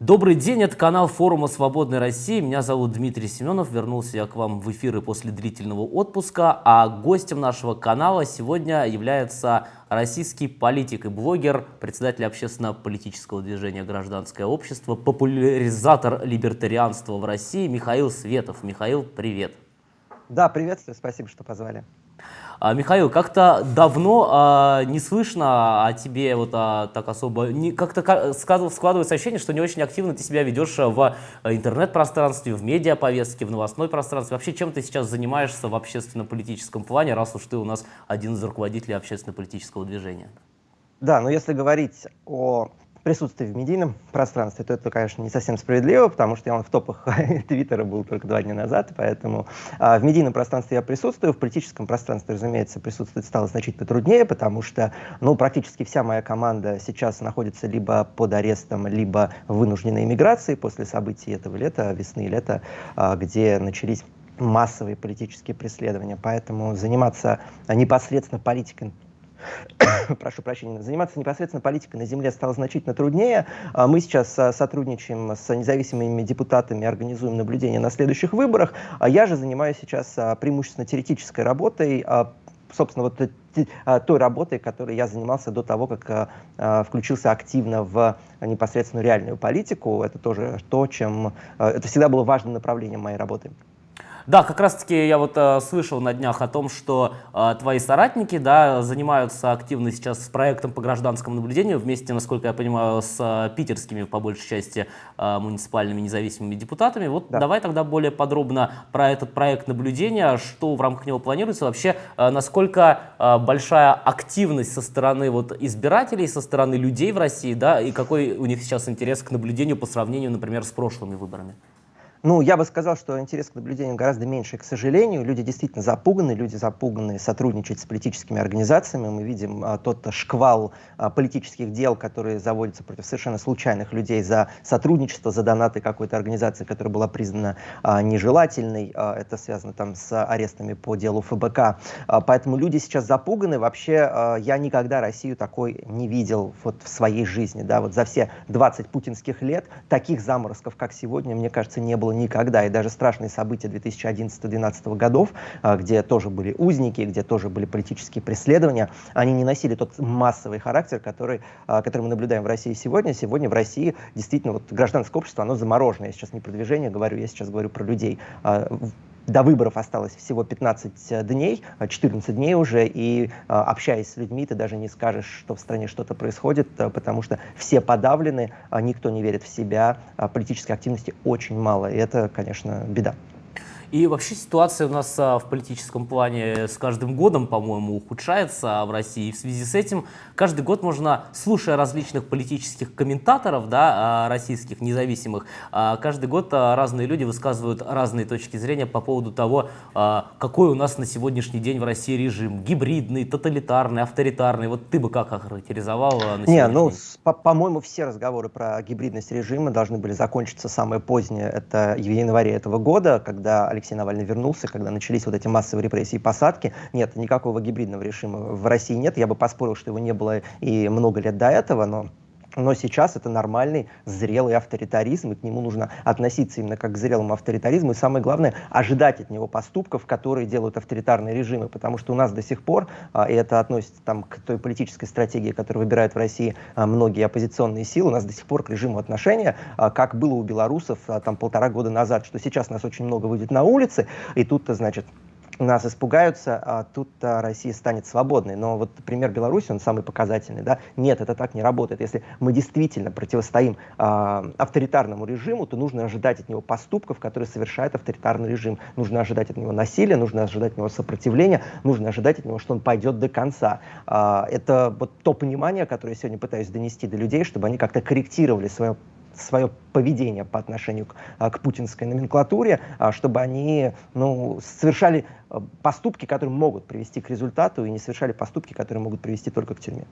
Добрый день, это канал форума «Свободной России». Меня зовут Дмитрий Семенов. Вернулся я к вам в эфиры после длительного отпуска. А гостем нашего канала сегодня является российский политик и блогер, председатель общественно-политического движения «Гражданское общество», популяризатор либертарианства в России Михаил Светов. Михаил, привет. Да, приветствую, спасибо, что позвали. А, Михаил, как-то давно а, не слышно о тебе вот а, так особо, как-то складывается ощущение, что не очень активно ты себя ведешь в а, интернет-пространстве, в медиаповестке, в новостной пространстве. Вообще, чем ты сейчас занимаешься в общественно-политическом плане, раз уж ты у нас один из руководителей общественно-политического движения? Да, но если говорить о присутствие в медийном пространстве, то это, конечно, не совсем справедливо, потому что я в топах Твиттера был только два дня назад, поэтому а, в медийном пространстве я присутствую, в политическом пространстве, разумеется, присутствовать стало значительно труднее, потому что, ну, практически вся моя команда сейчас находится либо под арестом, либо в вынужденной эмиграции после событий этого лета, весны и лета, а, где начались массовые политические преследования. Поэтому заниматься непосредственно политикой прошу прощения, заниматься непосредственно политикой на земле стало значительно труднее. А мы сейчас а, сотрудничаем с независимыми депутатами, организуем наблюдение на следующих выборах. А я же занимаюсь сейчас преимущественно теоретической работой, собственно, вот той работой, которой я занимался до того, как включился активно в непосредственную реальную политику. Это тоже то, чем... Это всегда было важным направлением моей работы. Да, как раз-таки я вот э, слышал на днях о том, что э, твои соратники да, занимаются активно сейчас с проектом по гражданскому наблюдению вместе, насколько я понимаю, с э, питерскими, по большей части, э, муниципальными независимыми депутатами. Вот да. давай тогда более подробно про этот проект наблюдения, что в рамках него планируется, вообще э, насколько э, большая активность со стороны вот, избирателей, со стороны людей в России, да, и какой у них сейчас интерес к наблюдению по сравнению, например, с прошлыми выборами. Ну, я бы сказал, что интерес к наблюдению гораздо меньше, к сожалению. Люди действительно запуганы, люди запуганы сотрудничать с политическими организациями. Мы видим а, тот шквал а, политических дел, которые заводятся против совершенно случайных людей за сотрудничество, за донаты какой-то организации, которая была признана а, нежелательной. А, это связано там с арестами по делу ФБК. А, поэтому люди сейчас запуганы. Вообще, а, я никогда Россию такой не видел вот в своей жизни. Да? Вот за все 20 путинских лет таких заморозков, как сегодня, мне кажется, не было никогда. И даже страшные события 2011-2012 годов, а, где тоже были узники, где тоже были политические преследования, они не носили тот массовый характер, который, а, который мы наблюдаем в России сегодня. Сегодня в России действительно вот гражданское общество, оно заморожено. Я сейчас не про движение говорю, я сейчас говорю про людей а, до выборов осталось всего 15 дней, 14 дней уже, и общаясь с людьми, ты даже не скажешь, что в стране что-то происходит, потому что все подавлены, никто не верит в себя, политической активности очень мало, и это, конечно, беда. И вообще ситуация у нас а, в политическом плане с каждым годом, по-моему, ухудшается в России. И в связи с этим каждый год можно, слушая различных политических комментаторов, да, а, российских, независимых, а, каждый год разные люди высказывают разные точки зрения по поводу того, какой у нас на сегодняшний день в России режим. Гибридный, тоталитарный, авторитарный. Вот ты бы как охарактеризовал на Не, ну, по-моему, все разговоры про гибридность режима должны были закончиться самое позднее. Это в январе этого года, когда Алексей Навальный вернулся, когда начались вот эти массовые репрессии и посадки. Нет, никакого гибридного режима в России нет. Я бы поспорил, что его не было и много лет до этого, но но сейчас это нормальный, зрелый авторитаризм, и к нему нужно относиться именно как к зрелому авторитаризму. И самое главное, ожидать от него поступков, которые делают авторитарные режимы. Потому что у нас до сих пор, а, и это относится там, к той политической стратегии, которую выбирают в России а, многие оппозиционные силы, у нас до сих пор к режиму отношения, а, как было у белорусов там полтора года назад, что сейчас нас очень много выйдет на улицы, и тут-то, значит, нас испугаются, а тут а, Россия станет свободной. Но вот пример Беларуси, он самый показательный. Да? Нет, это так не работает. Если мы действительно противостоим а, авторитарному режиму, то нужно ожидать от него поступков, которые совершает авторитарный режим. Нужно ожидать от него насилия, нужно ожидать от него сопротивления, нужно ожидать от него, что он пойдет до конца. А, это вот то понимание, которое я сегодня пытаюсь донести до людей, чтобы они как-то корректировали свое свое поведение по отношению к, а, к путинской номенклатуре, а, чтобы они ну, совершали а, поступки, которые могут привести к результату, и не совершали поступки, которые могут привести только к тюрьме.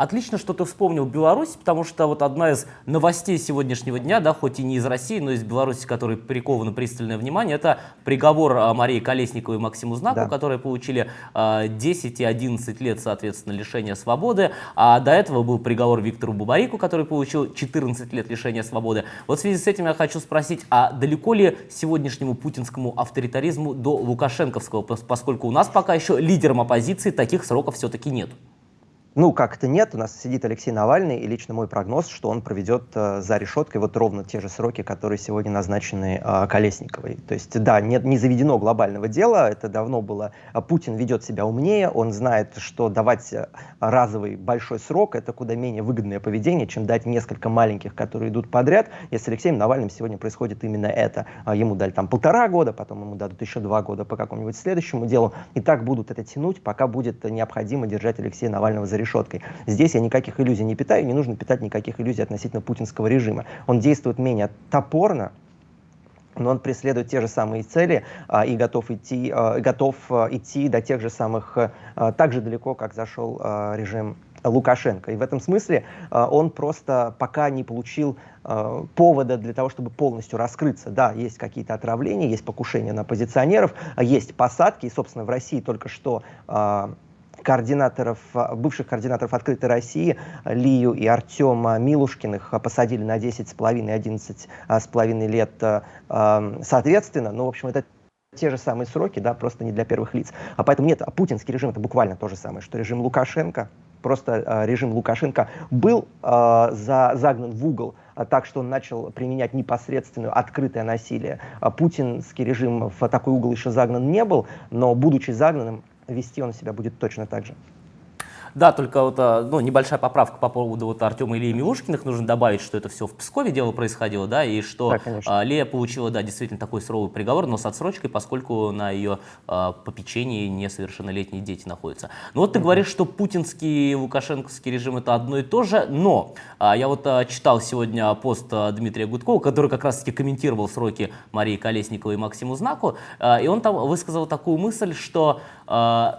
Отлично, что ты вспомнил Беларусь, потому что вот одна из новостей сегодняшнего дня, да, хоть и не из России, но из Беларуси, которой приковано пристальное внимание, это приговор а, Марии Колесниковой и Максиму Знаку, да. которые получили 10 а, и 11 лет, соответственно, лишения свободы. А до этого был приговор Виктору Бубарику, который получил 14 лет лишения свободы. Вот в связи с этим я хочу спросить, а далеко ли сегодняшнему путинскому авторитаризму до лукашенковского, поскольку у нас пока еще лидером оппозиции таких сроков все-таки нет? Ну, как-то нет. У нас сидит Алексей Навальный, и лично мой прогноз, что он проведет э, за решеткой вот ровно те же сроки, которые сегодня назначены э, Колесниковой. То есть, да, нет, не заведено глобального дела, это давно было. А Путин ведет себя умнее, он знает, что давать э, разовый большой срок — это куда менее выгодное поведение, чем дать несколько маленьких, которые идут подряд. И с Алексеем Навальным сегодня происходит именно это. А ему дали там полтора года, потом ему дадут еще два года по какому-нибудь следующему делу. И так будут это тянуть, пока будет необходимо держать Алексея Навального за решеткой. Здесь я никаких иллюзий не питаю, не нужно питать никаких иллюзий относительно путинского режима. Он действует менее топорно, но он преследует те же самые цели а, и готов идти, а, готов а, идти до тех же самых, а, так же далеко, как зашел а, режим Лукашенко. И в этом смысле а, он просто пока не получил а, повода для того, чтобы полностью раскрыться. Да, есть какие-то отравления, есть покушения на оппозиционеров, есть посадки. И, собственно, в России только что координаторов, а, бывших координаторов «Открытой России» Лию и Артема Милушкиных посадили на 10,5 и 11,5 лет а, соответственно. Ну, в общем, это те же самые сроки, да, просто не для первых лиц. А поэтому нет, а путинский режим это буквально то же самое, что режим Лукашенко. Просто э, режим Лукашенко был э, за, загнан в угол, э, так что он начал применять непосредственное открытое насилие. А путинский режим в такой угол еще загнан не был, но будучи загнанным, вести он себя будет точно так же. Да, только вот а, ну, небольшая поправка по поводу вот Артема Ильи Милушкиных. Нужно добавить, что это все в Пскове дело происходило, да, и что да, а, Лея получила, да, действительно такой суровый приговор, но с отсрочкой, поскольку на ее а, попечении несовершеннолетние дети находятся. Ну вот ты говоришь, что путинский и лукашенковский режим это одно и то же, но а, я вот а, читал сегодня пост а, Дмитрия Гудкова, который как раз-таки комментировал сроки Марии Колесниковой и Максиму Знаку, а, и он там высказал такую мысль, что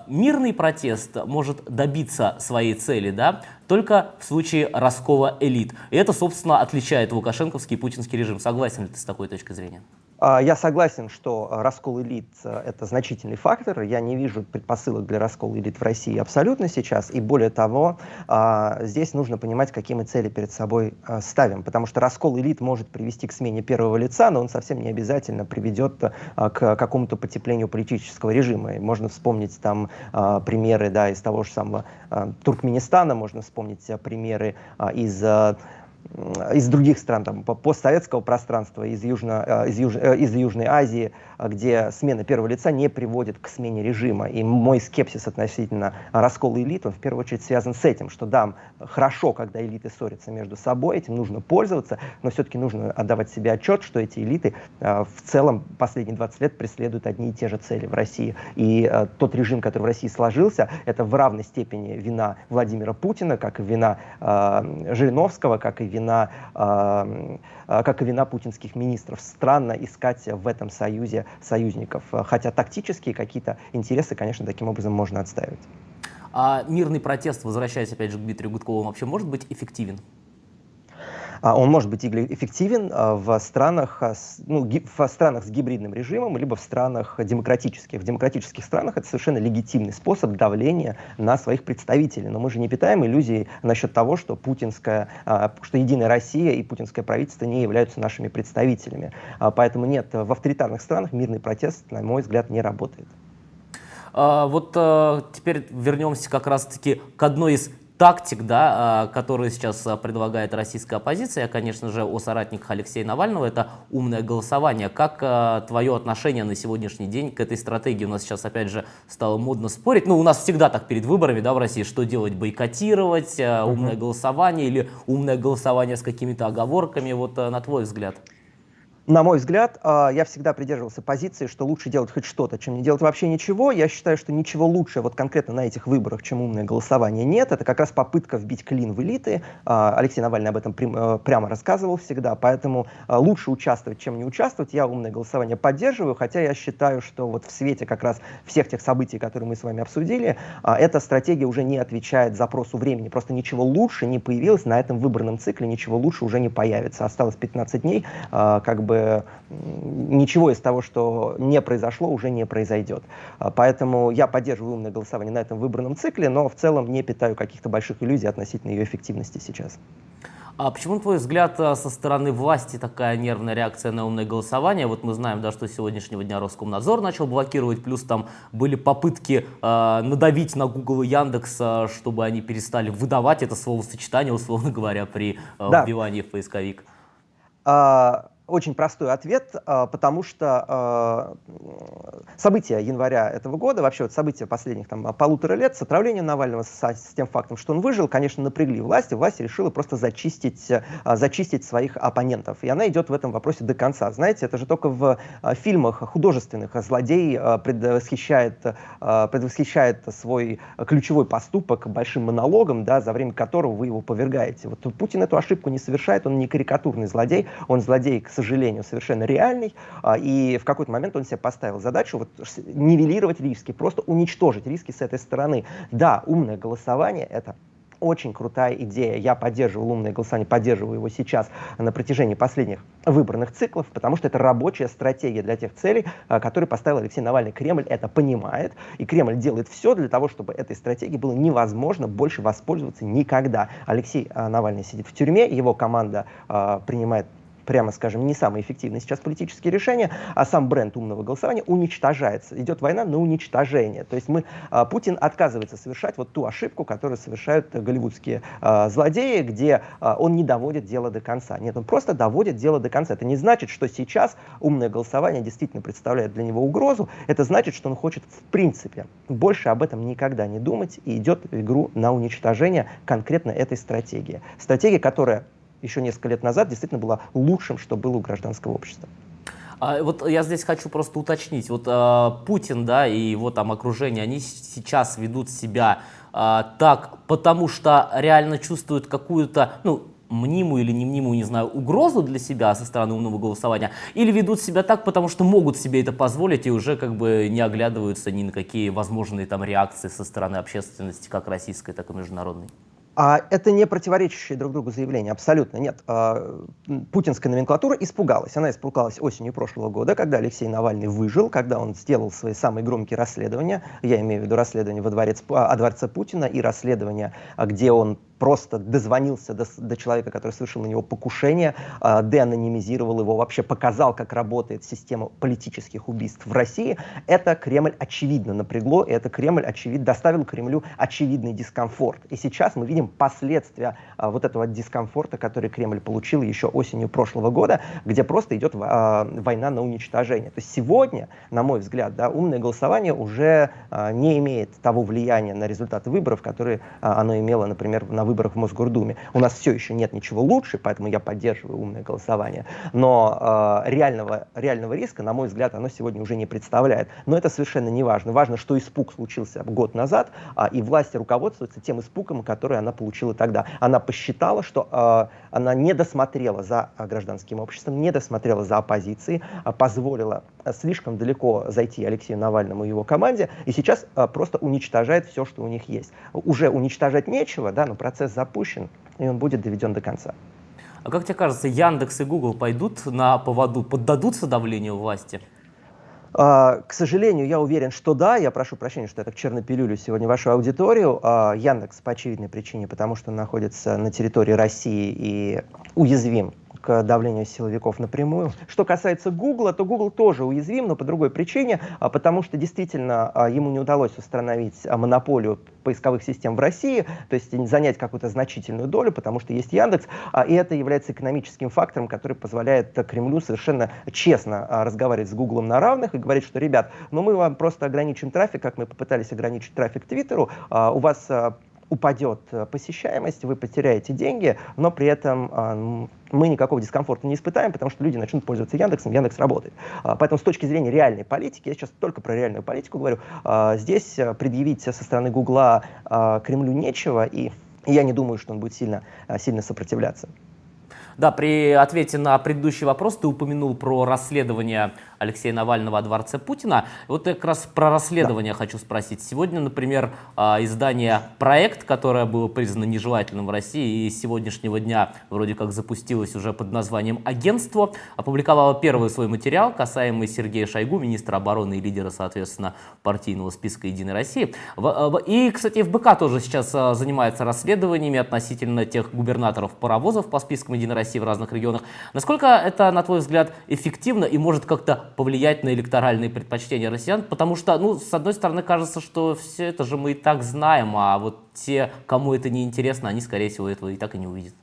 мирный протест может добиться добиться своей цели, да, только в случае раскола элит. И это, собственно, отличает лукашенковский и путинский режим. Согласен ли ты с такой точкой зрения? А, я согласен, что раскол элит э, – это значительный фактор. Я не вижу предпосылок для раскола элит в России абсолютно сейчас. И более того, а, здесь нужно понимать, какие мы цели перед собой а, ставим. Потому что раскол элит может привести к смене первого лица, но он совсем не обязательно приведет к какому-то потеплению политического режима. И можно вспомнить там примеры да, из того же самого Туркменистана, можно вспомнить примеры из из других стран, там, постсоветского пространства, из, Южно, э, из, Юж, э, из Южной Азии, э, где смена первого лица не приводит к смене режима. И мой скепсис относительно раскола элит, он в первую очередь связан с этим, что да, хорошо, когда элиты ссорятся между собой, этим нужно пользоваться, но все-таки нужно отдавать себе отчет, что эти элиты в целом последние 20 лет преследуют одни и те же цели в России. И тот режим, который в России сложился, это в равной степени вина Владимира Путина, как и вина Жириновского, как и вина, как и вина путинских министров. Странно искать в этом союзе союзников, хотя тактические какие-то интересы, конечно, таким образом можно отстаивать. А мирный протест, возвращаясь опять же к Дмитрию Гудкову, вообще может быть эффективен? А он может быть эффективен а, в странах, а, ну, в странах с гибридным режимом, либо в странах демократических. В демократических странах это совершенно легитимный способ давления на своих представителей. Но мы же не питаем иллюзий насчет того, что путинская, что Единая Россия и путинское правительство не являются нашими представителями. Поэтому нет, в авторитарных странах мирный протест, на мой взгляд, не работает. Вот теперь вернемся как раз-таки к одной из тактик, да, а, которые сейчас а, предлагает российская оппозиция, конечно же, о соратниках Алексея Навального, это умное голосование. Как а, твое отношение на сегодняшний день к этой стратегии? У нас сейчас, опять же, стало модно спорить. Ну, у нас всегда так перед выборами, да, в России, что делать, бойкотировать, умное голосование или умное голосование с какими-то оговорками, вот на твой взгляд? На мой взгляд, а, я всегда придерживался позиции, что лучше делать хоть что-то, чем не делать вообще ничего. Я считаю, что ничего лучше вот конкретно на этих выборах, чем умное голосование, нет. Это как раз попытка вбить клин в элиты. А, Алексей Навальный об этом э, прямо рассказывал всегда, поэтому а, лучше участвовать, чем не участвовать. Я умное голосование поддерживаю, хотя я считаю, что вот в свете как раз всех тех событий, которые мы с вами обсудили, эта стратегия уже не отвечает запросу времени. Просто ничего лучше не появилось на этом выборном цикле, ничего лучше уже не появится. Осталось 15 дней, как бы ничего из того, что не произошло, уже не произойдет. А, поэтому я поддерживаю умное голосование на этом выбранном цикле, но в целом не питаю каких-то больших иллюзий относительно ее эффективности сейчас. А почему, на твой взгляд, а, со стороны власти такая нервная реакция на умное голосование? Вот мы знаем, да, что с сегодняшнего дня Роскомнадзор начал блокировать, плюс там были попытки э, надавить на Google и Яндекс, э, чтобы они перестали выдавать это словосочетание, условно говоря, при э, да. вбивании в поисковик. А, очень простой ответ, а, потому что а, события января этого года, вообще вот события последних там, полутора лет с отравлением Навального, с, тем фактом, что он выжил, конечно, напрягли власти. Власть решила просто зачистить, а, зачистить своих оппонентов. И она идет в этом вопросе до конца. Знаете, это же только в фильмах художественных злодей предвосхищает, предвосхищает свой ключевой поступок большим монологом, да, за время которого вы его повергаете. Вот Путин эту ошибку не совершает, он не карикатурный злодей, он злодей, к сожалению, совершенно реальный, а, и в какой-то момент он себе поставил задачу вот, нивелировать риски, просто уничтожить риски с этой стороны. Да, умное голосование — это очень крутая идея. Я поддерживал умное голосование, поддерживаю его сейчас на протяжении последних выборных циклов, потому что это рабочая стратегия для тех целей, а, которые поставил Алексей Навальный. Кремль это понимает, и Кремль делает все для того, чтобы этой стратегией было невозможно больше воспользоваться никогда. Алексей а, Навальный сидит в тюрьме, его команда принимает прямо скажем, не самые эффективные сейчас политические решения, а сам бренд умного голосования уничтожается. Идет война на уничтожение. То есть мы, а, Путин отказывается совершать вот ту ошибку, которую совершают голливудские а, злодеи, где а, он не доводит дело до конца. Нет, он просто доводит дело до конца. Это не значит, что сейчас умное голосование действительно представляет для него угрозу. Это значит, что он хочет в принципе больше об этом никогда не думать и идет в игру на уничтожение конкретно этой стратегии. Стратегия, которая еще несколько лет назад действительно была лучшим, что было у гражданского общества. А, вот я здесь хочу просто уточнить. Вот а, Путин, да, и его там окружение, они сейчас ведут себя а, так, потому что реально чувствуют какую-то, ну, мнимую или не мнимую, не знаю, угрозу для себя со стороны умного голосования, или ведут себя так, потому что могут себе это позволить и уже как бы не оглядываются ни на какие возможные там реакции со стороны общественности, как российской, так и международной? А это не противоречащие друг другу заявления, абсолютно нет. А, путинская номенклатура испугалась. Она испугалась осенью прошлого года, когда Алексей Навальный выжил, когда он сделал свои самые громкие расследования. Я имею в виду расследование во дворец, о дворце Путина и расследование, где он просто дозвонился до, до человека, который совершил на него покушение, э, деанонимизировал его, вообще показал, как работает система политических убийств в России, это Кремль очевидно напрягло, и это Кремль очевидно доставил Кремлю очевидный дискомфорт. И сейчас мы видим последствия э, вот этого дискомфорта, который Кремль получил еще осенью прошлого года, где просто идет э, война на уничтожение. То есть сегодня, на мой взгляд, да, умное голосование уже э, не имеет того влияния на результаты выборов, которые э, оно имело, например, на выборах в Мосгордуме. У нас все еще нет ничего лучше, поэтому я поддерживаю умное голосование. Но э, реального, реального риска, на мой взгляд, оно сегодня уже не представляет. Но это совершенно не важно. Важно, что испуг случился год назад, э, и власти руководствуются тем испугом, который она получила тогда. Она посчитала, что э, она не досмотрела за гражданским обществом, не досмотрела за оппозицией, э, позволила слишком далеко зайти Алексею Навальному и его команде, и сейчас э, просто уничтожает все, что у них есть. Уже уничтожать нечего, да, но процесс запущен, и он будет доведен до конца. А как тебе кажется, Яндекс и Google пойдут на поводу, поддадутся давлению власти? Uh, к сожалению, я уверен, что да. Я прошу прощения, что я так черно-пилюлю сегодня вашу аудиторию. Uh, Яндекс по очевидной причине, потому что он находится на территории России и уязвим к давлению силовиков напрямую. Что касается Гугла, то Google тоже уязвим, но по другой причине, а, потому что действительно а, ему не удалось установить а, монополию поисковых систем в России, то есть занять какую-то значительную долю, потому что есть Яндекс, и это является экономическим фактором, который позволяет Кремлю совершенно честно разговаривать с Гуглом на равных и говорить, что, ребят, ну мы вам просто ограничим трафик, как мы попытались ограничить трафик Твиттеру, у вас упадет посещаемость, вы потеряете деньги, но при этом мы никакого дискомфорта не испытаем, потому что люди начнут пользоваться Яндексом, Яндекс работает. Поэтому с точки зрения реальной политики, я сейчас только про реальную политику говорю, здесь предъявить со стороны Гугла Кремлю нечего, и я не думаю, что он будет сильно, сильно сопротивляться. Да, при ответе на предыдущий вопрос ты упомянул про расследование Алексея Навального о дворце Путина. Вот я как раз про расследование да. хочу спросить. Сегодня, например, а, издание «Проект», которое было признано нежелательным в России и с сегодняшнего дня вроде как запустилось уже под названием «Агентство», опубликовало первый свой материал, касаемый Сергея Шойгу, министра обороны и лидера, соответственно, партийного списка «Единой России». И, кстати, ФБК тоже сейчас а, занимается расследованиями относительно тех губернаторов паровозов по спискам «Единой России» в разных регионах. Насколько это, на твой взгляд, эффективно и может как-то повлиять на электоральные предпочтения россиян, потому что, ну, с одной стороны, кажется, что все это же мы и так знаем, а вот те, кому это не интересно, они, скорее всего, этого и так и не увидят.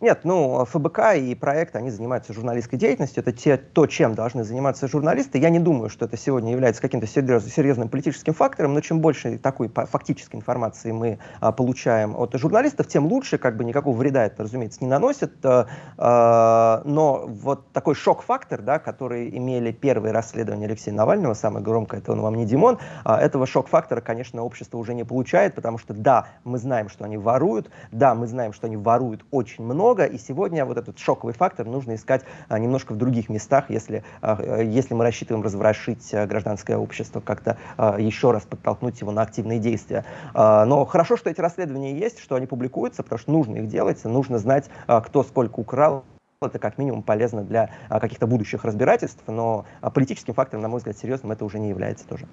Нет, ну, ФБК и проект, они занимаются журналистской деятельностью. Это те, то, чем должны заниматься журналисты. Я не думаю, что это сегодня является каким-то серьез, серьезным политическим фактором, но чем больше такой фактической информации мы а, получаем от журналистов, тем лучше, как бы никакого вреда это, разумеется, не наносит. А, а, но вот такой шок-фактор, да, который имели первые расследования Алексея Навального, самое громкое, это он вам не Димон, а, этого шок-фактора, конечно, общество уже не получает, потому что, да, мы знаем, что они воруют, да, мы знаем, что они воруют очень много, много, и сегодня вот этот шоковый фактор нужно искать а, немножко в других местах, если, а, если мы рассчитываем разворошить а, гражданское общество, как-то еще раз подтолкнуть его на активные действия. Но хорошо, что эти расследования есть, что они публикуются, потому что нужно их делать, нужно знать, кто сколько украл, это как минимум полезно для каких-то будущих разбирательств, но политическим фактором, на мой взгляд, серьезным это уже не является тоже.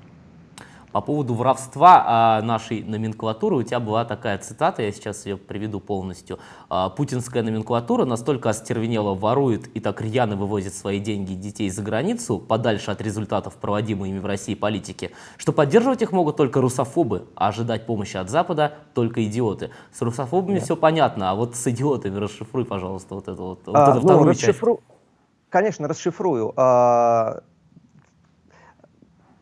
По поводу воровства а, нашей номенклатуры у тебя была такая цитата, я сейчас ее приведу полностью. А, Путинская номенклатура настолько остервенела ворует и так рьяно вывозит свои деньги и детей за границу, подальше от результатов проводимой ими в России политики, что поддерживать их могут только русофобы, а ожидать помощи от Запада только идиоты. С русофобами Нет. все понятно, а вот с идиотами расшифруй, пожалуйста, вот эту вот, а, вот эту ну, вторую расшифру... часть. Конечно, расшифрую.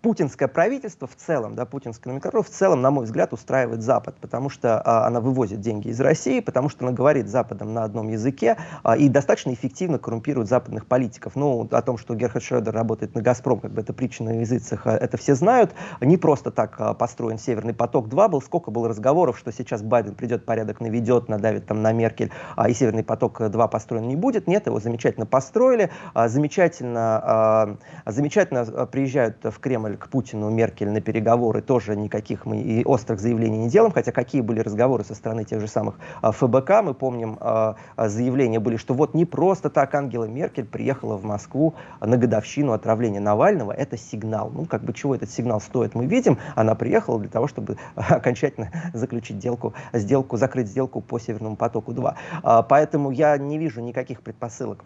Путинское правительство в целом, да, путинская номенклатура в целом, на мой взгляд, устраивает Запад, потому что а, она вывозит деньги из России, потому что она говорит Западом на одном языке а, и достаточно эффективно коррумпирует западных политиков. Ну, о том, что Герхард Шредер работает на «Газпром», как бы это притча на языцах, а, это все знают. Не просто так а, построен «Северный поток-2» был. Сколько было разговоров, что сейчас Байден придет, порядок наведет, надавит там на Меркель, а, и «Северный поток-2» построен не будет. Нет, его замечательно построили, а, замечательно, а, замечательно а, приезжают в Кремль к Путину, Меркель на переговоры, тоже никаких мы и острых заявлений не делаем, хотя какие были разговоры со стороны тех же самых а, ФБК, мы помним, а, а, заявления были, что вот не просто так Ангела Меркель приехала в Москву на годовщину отравления Навального, это сигнал. Ну, как бы чего этот сигнал стоит, мы видим, она приехала для того, чтобы окончательно заключить сделку, сделку закрыть сделку по Северному потоку-2. Поэтому я не вижу никаких предпосылок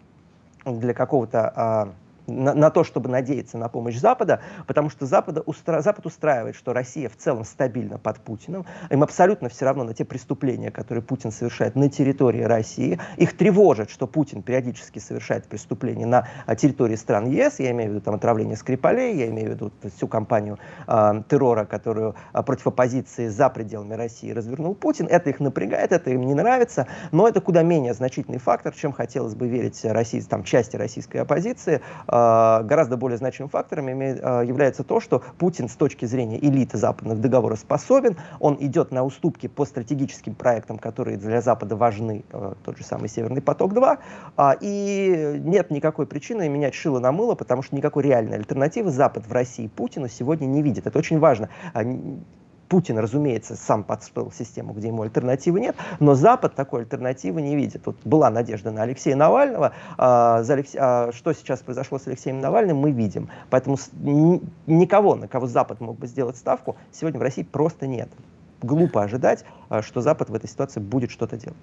для какого-то на, на то, чтобы надеяться на помощь Запада, потому что Запада устра... Запад устраивает, что Россия в целом стабильна под Путиным, им абсолютно все равно на те преступления, которые Путин совершает на территории России, их тревожит, что Путин периодически совершает преступления на а, территории стран ЕС, я имею в виду там отравление Скрипалей, я имею в виду всю кампанию э, террора, которую э, против оппозиции за пределами России развернул Путин, это их напрягает, это им не нравится, но это куда менее значительный фактор, чем хотелось бы верить России, там, части российской оппозиции, э, гораздо более значимым фактором а, является то, что Путин с точки зрения элиты западных договоров способен, он идет на уступки по стратегическим проектам, которые для Запада важны, а, тот же самый Северный поток-2, и нет никакой причины менять шило на мыло, потому что никакой реальной альтернативы Запад в России Путину сегодня не видит. Это очень важно. Путин, разумеется, сам подстроил систему, где ему альтернативы нет, но Запад такой альтернативы не видит. Вот была надежда на Алексея Навального, а, за Алексе... а, что сейчас произошло с Алексеем Навальным, мы видим. Поэтому никого, на кого Запад мог бы сделать ставку, сегодня в России просто нет. Глупо ожидать, а, что Запад в этой ситуации будет что-то делать.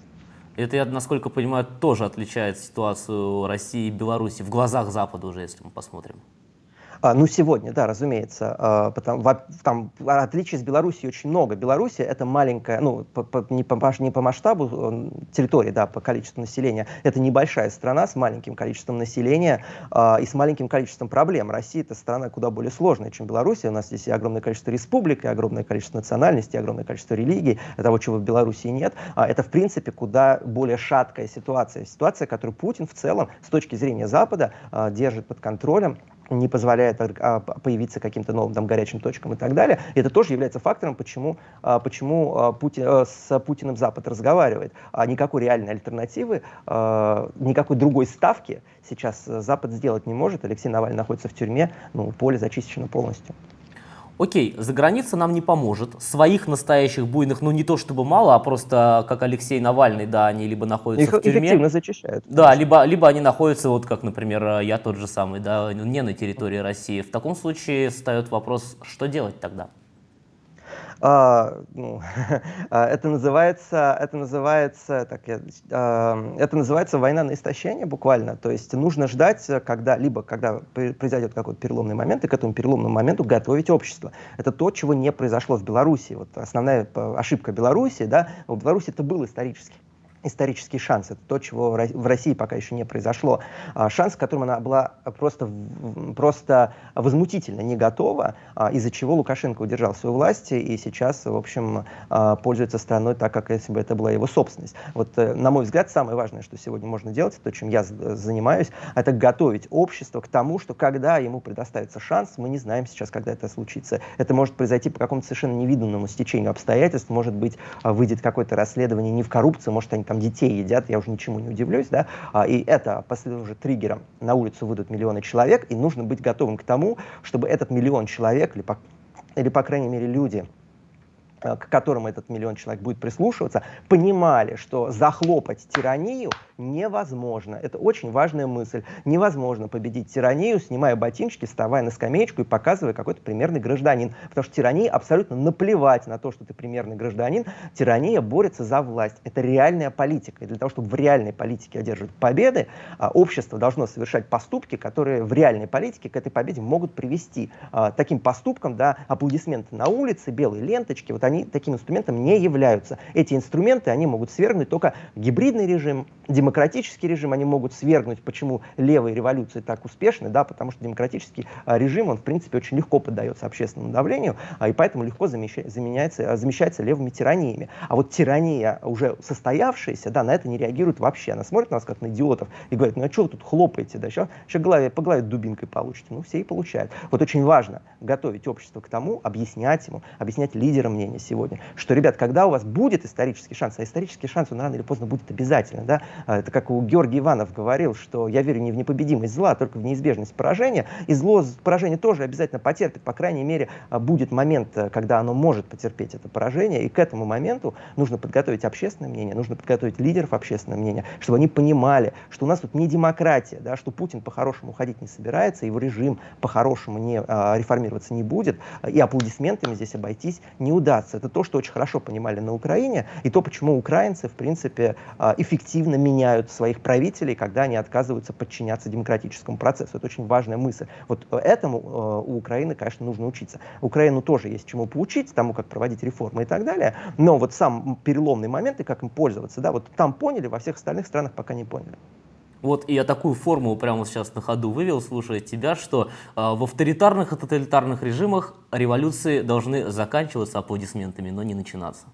Это, я, насколько понимаю, тоже отличает ситуацию России и Беларуси в глазах Запада уже, если мы посмотрим. А, ну, сегодня, да, разумеется. А, потому, там отличий с Белоруссией очень много. Белоруссия — это маленькая, ну, по, по, не, по, не по масштабу территории, да, по количеству населения. Это небольшая страна с маленьким количеством населения а, и с маленьким количеством проблем. Россия — это страна куда более сложная, чем Белоруссия. У нас здесь и огромное количество республик, и огромное количество национальностей, и огромное количество религий, того, чего в Белоруссии нет. А, это, в принципе, куда более шаткая ситуация. Ситуация, которую Путин в целом, с точки зрения Запада, а, держит под контролем не позволяет а, появиться каким-то новым там, горячим точкам и так далее. И это тоже является фактором, почему, а, почему а, Путин, с Путиным Запад разговаривает. А никакой реальной альтернативы, никакой другой ставки сейчас Запад сделать не может. Алексей Навальный находится в тюрьме, ну, поле зачищено полностью. Окей, за граница нам не поможет. Своих настоящих буйных, ну не то чтобы мало, а просто как Алексей Навальный, да, они либо находятся Их в тюрьме. эффективно зачищают. Да, либо, либо они находятся, вот как, например, я тот же самый, да, не на территории России. В таком случае встает вопрос, что делать тогда? А, ну, а, это называется, это называется, так, я, а, это называется война на истощение буквально. То есть нужно ждать, когда либо когда произойдет какой-то переломный момент, и к этому переломному моменту готовить общество. Это то, чего не произошло в Беларуси. Вот основная ошибка Беларуси, да, в Беларуси это был исторически исторический шанс. Это то, чего в России пока еще не произошло. А, шанс, к которому она была просто, просто возмутительно не готова, а, из-за чего Лукашенко удержал свою власть и сейчас, в общем, а, пользуется страной так, как если бы это была его собственность. Вот, э, на мой взгляд, самое важное, что сегодня можно делать, то, чем я занимаюсь, это готовить общество к тому, что когда ему предоставится шанс, мы не знаем сейчас, когда это случится. Это может произойти по какому-то совершенно невиданному стечению обстоятельств, может быть, выйдет какое-то расследование не в коррупции, может, они там там детей едят, я уже ничему не удивлюсь, да, а, и это послужит триггером. На улицу выйдут миллионы человек, и нужно быть готовым к тому, чтобы этот миллион человек, или по, или, по крайней мере, люди, к которым этот миллион человек будет прислушиваться, понимали, что захлопать тиранию невозможно. Это очень важная мысль. Невозможно победить тиранию, снимая ботиночки, вставая на скамеечку и показывая какой-то примерный гражданин. Потому что тирании абсолютно наплевать на то, что ты примерный гражданин. Тирания борется за власть. Это реальная политика. И для того, чтобы в реальной политике одерживать победы, а, общество должно совершать поступки, которые в реальной политике к этой победе могут привести. А, таким поступком, да, аплодисменты на улице, белые ленточки, вот они таким инструментом не являются. Эти инструменты, они могут свергнуть только гибридный режим, демократический режим они могут свергнуть. Почему левые революции так успешны? Да, потому что демократический а, режим, он в принципе очень легко поддается общественному давлению, а, и поэтому легко замещается, а, замещается левыми тираниями. А вот тирания уже состоявшаяся, да, на это не реагирует вообще. Она смотрит на нас как на идиотов и говорит, ну а что вы тут хлопаете, да, еще, еще голове, по голове дубинкой получите. Ну все и получают. Вот очень важно готовить общество к тому, объяснять ему, объяснять лидерам мнения сегодня, что, ребят, когда у вас будет исторический шанс, а исторический шанс, он рано или поздно будет обязательно, да, это как у Георгий Иванов говорил, что я верю не в непобедимость зла, а только в неизбежность поражения. И зло поражение тоже обязательно потерпит. По крайней мере, а, будет момент, э, когда оно может потерпеть это поражение. И к этому моменту нужно подготовить общественное мнение, нужно подготовить лидеров общественного мнения, чтобы они понимали, что у нас тут не демократия, да, что Путин по-хорошему уходить не собирается, его режим по-хорошему не а, реформироваться не будет, и аплодисментами здесь обойтись не удастся. Это то, что очень хорошо понимали на Украине, и то, почему украинцы, в принципе, а, эффективно меняют своих правителей, когда они отказываются подчиняться демократическому процессу. Это очень важная мысль. Вот э, этому э, у Украины, конечно, нужно учиться. Украину тоже есть чему поучить, тому, как проводить реформы и так далее, но вот сам переломный момент и как им пользоваться, да, вот там поняли, во всех остальных странах пока не поняли. Вот и я такую формулу прямо сейчас на ходу вывел, слушая тебя, что э, в авторитарных и тоталитарных режимах революции должны заканчиваться аплодисментами, но не начинаться.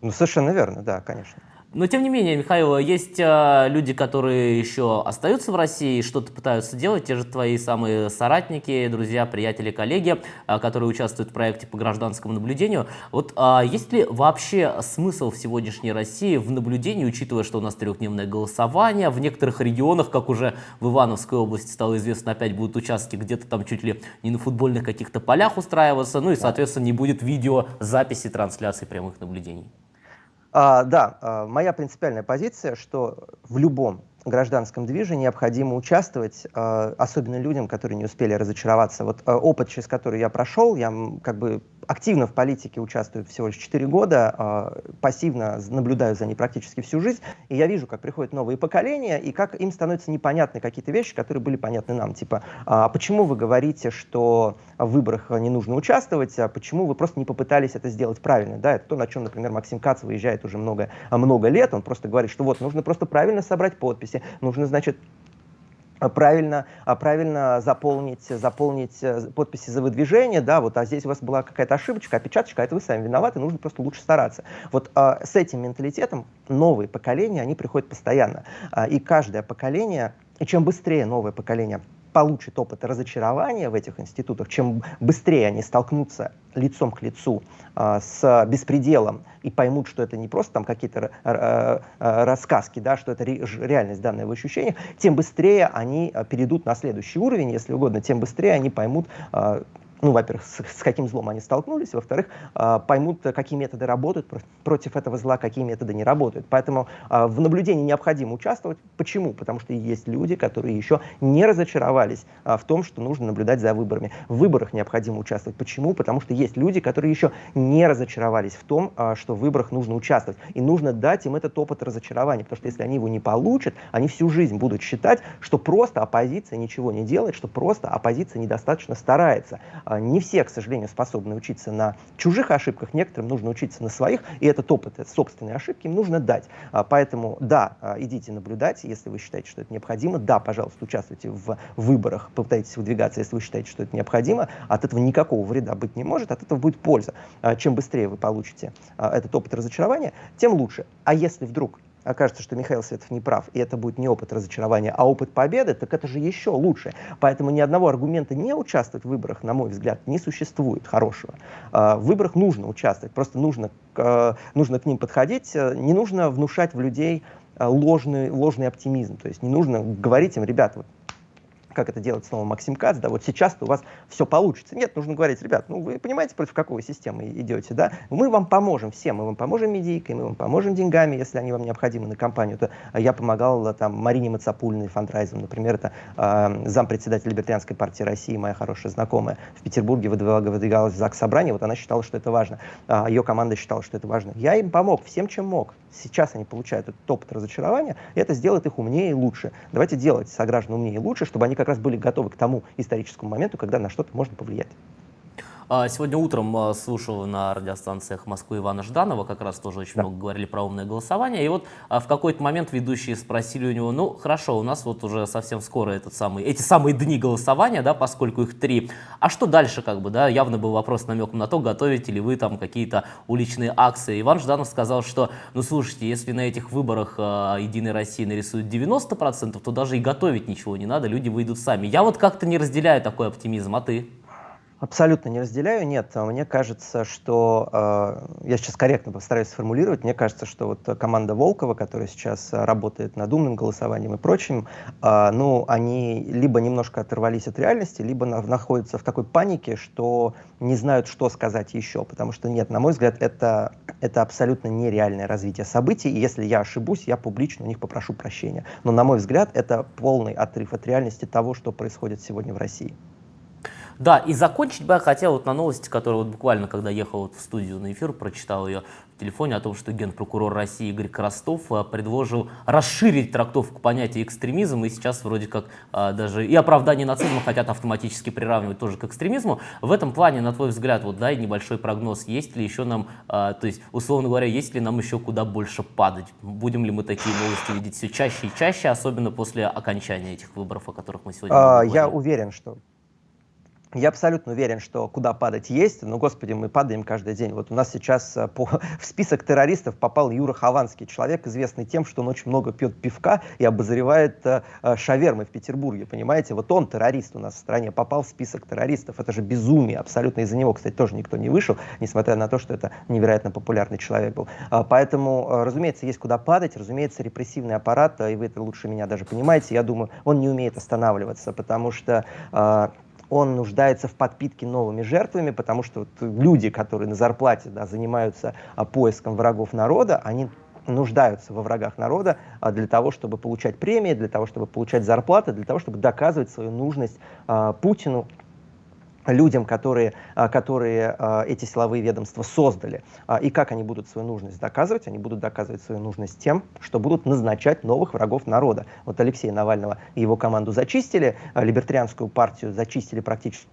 Ну, совершенно верно, да, конечно. Но тем не менее, Михаил, есть э, люди, которые еще остаются в России и что-то пытаются делать, те же твои самые соратники, друзья, приятели, коллеги, э, которые участвуют в проекте по гражданскому наблюдению. Вот э, есть ли вообще смысл в сегодняшней России в наблюдении, учитывая, что у нас трехдневное голосование, в некоторых регионах, как уже в Ивановской области стало известно, опять будут участки где-то там чуть ли не на футбольных каких-то полях устраиваться, ну и, соответственно, не будет видеозаписи трансляции прямых наблюдений? А, да, а, моя принципиальная позиция, что в любом гражданском движении необходимо участвовать, а, особенно людям, которые не успели разочароваться. Вот а, опыт, через который я прошел, я как бы активно в политике участвую всего лишь 4 года, э, пассивно наблюдаю за ней практически всю жизнь, и я вижу, как приходят новые поколения, и как им становятся непонятны какие-то вещи, которые были понятны нам. Типа, а почему вы говорите, что в выборах не нужно участвовать, а почему вы просто не попытались это сделать правильно? Да, это то, на чем, например, Максим Кац выезжает уже много, много лет, он просто говорит, что вот, нужно просто правильно собрать подписи, нужно, значит, правильно, правильно заполнить, заполнить э, подписи за выдвижение, да, вот, а здесь у вас была какая-то ошибочка, опечаточка, а это вы сами виноваты, нужно просто лучше стараться. Вот а, с этим менталитетом новые поколения, они приходят постоянно, а, и каждое поколение, и чем быстрее новое поколение получит опыт разочарования в этих институтах, чем быстрее они столкнутся лицом к лицу э, с беспределом и поймут, что это не просто там какие-то э, э, рассказки, да, что это ре, реальность, данная в ощущениях, тем быстрее они перейдут на следующий уровень, если угодно, тем быстрее они поймут, э, ну, во-первых, с, с каким злом они столкнулись, во-вторых, э, поймут, какие методы работают про против этого зла, какие методы не работают. Поэтому э, в наблюдении необходимо участвовать. Почему? Потому что есть люди, которые еще не разочаровались э, в том, что нужно наблюдать за выборами. В выборах необходимо участвовать. Почему? Потому что есть люди, которые еще не разочаровались в том, э, что в выборах нужно участвовать. И нужно дать им этот опыт разочарования, потому что если они его не получат, они всю жизнь будут считать, что просто оппозиция ничего не делает, что просто оппозиция недостаточно старается. А, не все, к сожалению, способны учиться на чужих ошибках, некоторым нужно учиться на своих, и этот опыт, это собственные ошибки им нужно дать. А, поэтому, да, а, идите наблюдать, если вы считаете, что это необходимо. Да, пожалуйста, участвуйте в выборах, попытайтесь выдвигаться, если вы считаете, что это необходимо. От этого никакого вреда быть не может, от этого будет польза. Чем быстрее вы получите этот опыт разочарования, тем лучше. А если вдруг окажется, что Михаил Светов не прав, и это будет не опыт разочарования, а опыт победы, так это же еще лучше. Поэтому ни одного аргумента не участвовать в выборах, на мой взгляд, не существует хорошего. А, в выборах нужно участвовать, просто нужно, нужно к ним подходить, не нужно внушать в людей ложный, ложный оптимизм. То есть не нужно говорить им, ребят, вот как это делает снова Максим Кац, да, вот сейчас у вас все получится. Нет, нужно говорить, ребят, ну вы понимаете, против какой системы идете, да? Мы вам поможем всем, мы вам поможем медийкой, мы вам поможем деньгами, если они вам необходимы на компанию. То я помогал там Марине Мацапульной фандрайзом, например, это э, зампредседатель Либертарианской партии России, моя хорошая знакомая, в Петербурге выдвигалась в ЗАГС собрание, вот она считала, что это важно, а ее команда считала, что это важно. Я им помог всем, чем мог. Сейчас они получают этот опыт разочарования, и это сделает их умнее и лучше. Давайте делать сограждан умнее и лучше, чтобы они как раз были готовы к тому историческому моменту, когда на что-то можно повлиять. А, сегодня утром а, слушал на радиостанциях Москвы Ивана Жданова, как раз тоже очень да. много говорили про умное голосование. И вот а, в какой-то момент ведущие спросили у него, ну хорошо, у нас вот уже совсем скоро этот самый, эти самые дни голосования, да, поскольку их три. А что дальше, как бы, да, явно был вопрос намеком на то, готовите ли вы там какие-то уличные акции. Иван Жданов сказал, что, ну слушайте, если на этих выборах э, Единой России нарисуют 90%, то даже и готовить ничего не надо, люди выйдут сами. Я вот как-то не разделяю такой оптимизм, а ты? Абсолютно не разделяю, нет. Мне кажется, что, э, я сейчас корректно постараюсь сформулировать, мне кажется, что вот команда Волкова, которая сейчас работает над умным голосованием и прочим, э, ну, они либо немножко оторвались от реальности, либо на, находятся в такой панике, что не знают, что сказать еще, потому что нет, на мой взгляд, это, это абсолютно нереальное развитие событий, и если я ошибусь, я публично у них попрошу прощения. Но, на мой взгляд, это полный отрыв от реальности того, что происходит сегодня в России. Да, и закончить бы я хотел вот на новости, которую вот буквально, когда ехал вот в студию на эфир, прочитал ее в телефоне о том, что генпрокурор России Игорь Крастов а, предложил расширить трактовку понятия экстремизм, и сейчас вроде как а, даже и оправдание нацизма хотят автоматически приравнивать тоже к экстремизму. В этом плане, на твой взгляд, вот дай небольшой прогноз, есть ли еще нам, а, то есть, условно говоря, есть ли нам еще куда больше падать? Будем ли мы такие новости видеть все чаще и чаще, особенно после окончания этих выборов, о которых мы сегодня а, Я уверен, что я абсолютно уверен, что куда падать есть, но, господи, мы падаем каждый день. Вот у нас сейчас э, по, в список террористов попал Юра Хованский, человек, известный тем, что он очень много пьет пивка и обозревает э, э, шавермы в Петербурге, понимаете? Вот он террорист у нас в стране, попал в список террористов. Это же безумие, абсолютно из-за него, кстати, тоже никто не вышел, несмотря на то, что это невероятно популярный человек был. А, поэтому, э, разумеется, есть куда падать, разумеется, репрессивный аппарат, и вы это лучше меня даже понимаете, я думаю, он не умеет останавливаться, потому что он нуждается в подпитке новыми жертвами, потому что вот люди, которые на зарплате да, занимаются а, поиском врагов народа, они нуждаются во врагах народа а, для того, чтобы получать премии, для того, чтобы получать зарплаты, для того, чтобы доказывать свою нужность а, Путину людям, которые, а, которые а, эти силовые ведомства создали. А, и как они будут свою нужность доказывать? Они будут доказывать свою нужность тем, что будут назначать новых врагов народа. Вот Алексея Навального и его команду зачистили, либертарианскую партию зачистили практически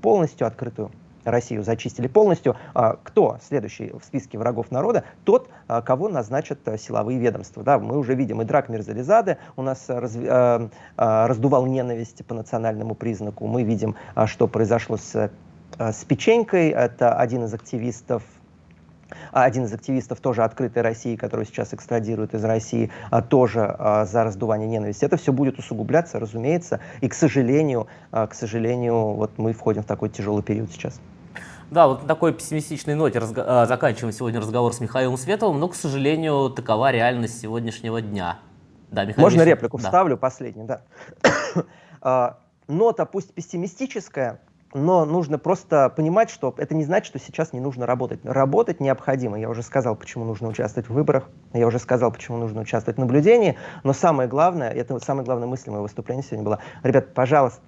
полностью, открытую Россию зачистили полностью. Кто следующий в списке врагов народа? Тот, кого назначат силовые ведомства. Да, мы уже видим и Драк Мирзализады у нас раз, раздувал ненависть по национальному признаку. Мы видим, что произошло с, с Печенькой. Это один из активистов один из активистов тоже открытой России, который сейчас экстрадируют из России, тоже за раздувание ненависти. Это все будет усугубляться, разумеется, и, к сожалению, к сожалению, вот мы входим в такой тяжелый период сейчас. Да, вот на такой пессимистичной ноте разго а, заканчиваем сегодня разговор с Михаилом Световым, но, к сожалению, такова реальность сегодняшнего дня. Да, Михаил Можно Михаил... реплику да. вставлю, последнюю, да. А, нота пусть пессимистическая, но нужно просто понимать, что это не значит, что сейчас не нужно работать. Работать необходимо. Я уже сказал, почему нужно участвовать в выборах, я уже сказал, почему нужно участвовать в наблюдении, но самое главное, это самая главная мысль моего выступления сегодня была, ребят, пожалуйста,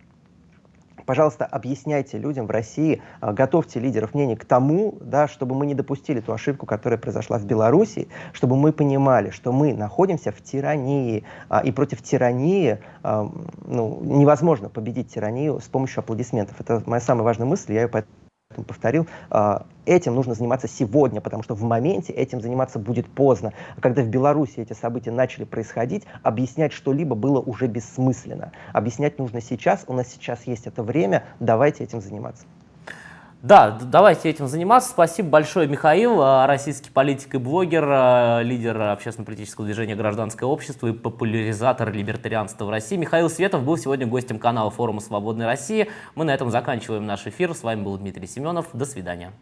пожалуйста, объясняйте людям в России, а, готовьте лидеров мнений к тому, да, чтобы мы не допустили ту ошибку, которая произошла в Беларуси, чтобы мы понимали, что мы находимся в тирании, а, и против тирании а, ну, невозможно победить тиранию с помощью аплодисментов. Это моя самая важная мысль, я ее поэтому повторил, а, этим нужно заниматься сегодня, потому что в моменте этим заниматься будет поздно. Когда в Беларуси эти события начали происходить, объяснять что-либо было уже бессмысленно. Объяснять нужно сейчас, у нас сейчас есть это время, давайте этим заниматься. Да, давайте этим заниматься. Спасибо большое, Михаил, а, российский политик и блогер, а, лидер общественно-политического движения «Гражданское общество» и популяризатор либертарианства в России. Михаил Светов был сегодня гостем канала форума «Свободной России». Мы на этом заканчиваем наш эфир. С вами был Дмитрий Семенов. До свидания.